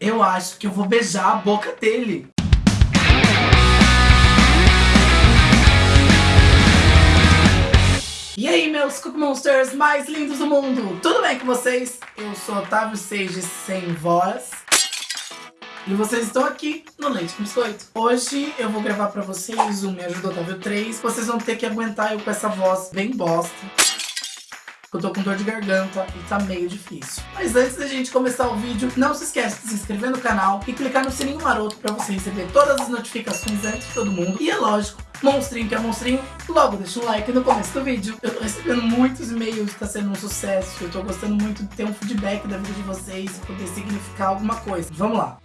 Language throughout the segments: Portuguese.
Eu acho que eu vou beijar a boca dele. E aí, meus Cook Monsters mais lindos do mundo? Tudo bem com vocês? Eu sou Otávio Sage sem voz. E vocês estão aqui no Leite com Biscoito. Hoje eu vou gravar pra vocês um Me Ajuda Otávio 3. Vocês vão ter que aguentar eu com essa voz bem bosta. Eu tô com dor de garganta e tá meio difícil. Mas antes da gente começar o vídeo, não se esqueça de se inscrever no canal e clicar no sininho maroto pra você receber todas as notificações antes de todo mundo. E é lógico, monstrinho que é monstrinho, logo deixa um like no começo do vídeo. Eu tô recebendo muitos e-mails, tá sendo um sucesso. Eu tô gostando muito de ter um feedback da vida de vocês e poder significar alguma coisa. Vamos lá.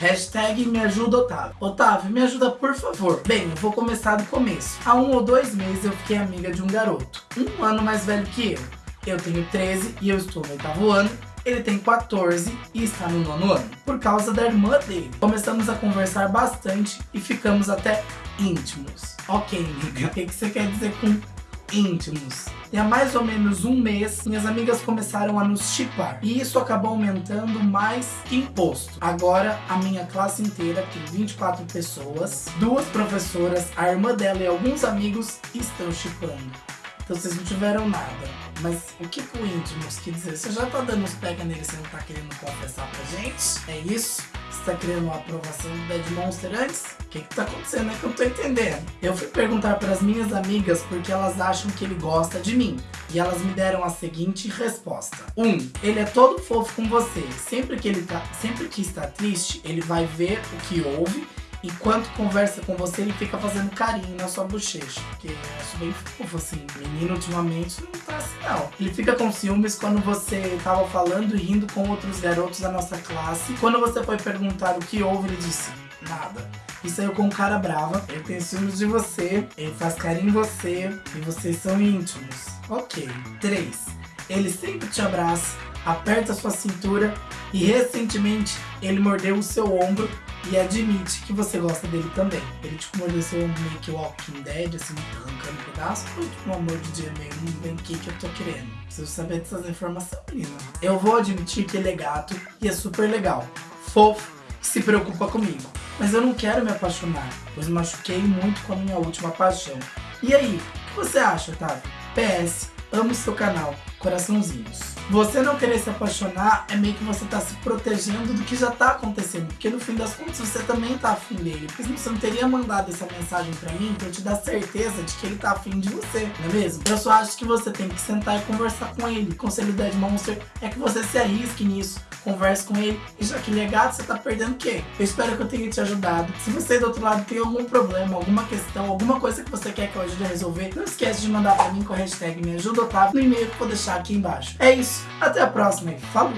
Hashtag me ajuda Otávio. Otávio, me ajuda por favor. Bem, eu vou começar do começo. Há um ou dois meses eu fiquei amiga de um garoto. Um ano mais velho que eu. Eu tenho 13 e eu estou no oitavo ano. Ele tem 14 e está no nono ano. Por causa da irmã dele. Começamos a conversar bastante e ficamos até íntimos. Ok, amiga. O que, que você quer dizer com íntimos. E há mais ou menos um mês, minhas amigas começaram a nos chipar. E isso acabou aumentando mais que imposto. Agora, a minha classe inteira, tem 24 pessoas, duas professoras, a irmã dela e alguns amigos estão chipando. Então vocês não tiveram nada. Mas o que, o íntimos quer dizer? Você já tá dando uns pega nele, você não tá querendo confessar pra gente? É isso? Você tá querendo uma aprovação do Dead Monster antes? O que que tá acontecendo? É que eu não tô entendendo. Eu fui perguntar para as minhas amigas porque elas acham que ele gosta de mim. E elas me deram a seguinte resposta. 1. Um, ele é todo fofo com você. Sempre que ele tá, sempre que está triste, ele vai ver o que houve Enquanto conversa com você, ele fica fazendo carinho na sua bochecha. Porque eu acho bem fofo, assim. Menino, ultimamente, não tá assim, não. Ele fica com ciúmes quando você tava falando e rindo com outros garotos da nossa classe. Quando você foi perguntar o que houve, ele disse, nada. E saiu com um cara brava, ele tem ciúmes de você, ele faz carinho em você e vocês são íntimos. Ok. 3. Ele sempre te abraça, aperta sua cintura e recentemente ele mordeu o seu ombro e admite que você gosta dele também. Ele tipo ombro meio que Walking Dead, assim, arrancando um pedaço, ou tipo um amor de dia meio, não bem o que que eu tô querendo. Preciso saber dessas informações, menina. Eu vou admitir que ele é gato e é super legal, fofo, se preocupa comigo. Mas eu não quero me apaixonar, pois machuquei muito com a minha última paixão. E aí, o que você acha, Otávio? PS, amo seu canal, coraçãozinhos. Você não querer se apaixonar é meio que você tá se protegendo do que já tá acontecendo. Porque no fim das contas você também tá afim dele. Porque senão você não teria mandado essa mensagem pra mim pra eu te dar certeza de que ele tá afim de você, não é mesmo? Eu só acho que você tem que sentar e conversar com ele. O conselho Dead Monster é que você se arrisque nisso converse com ele. E já que ele é gato, você tá perdendo o quê? Eu espero que eu tenha te ajudado. Se você do outro lado tem algum problema, alguma questão, alguma coisa que você quer que eu ajude a resolver, não esquece de mandar pra mim com a hashtag me ajuda Otávio no e-mail que eu vou aqui embaixo. É isso, até a próxima e falou!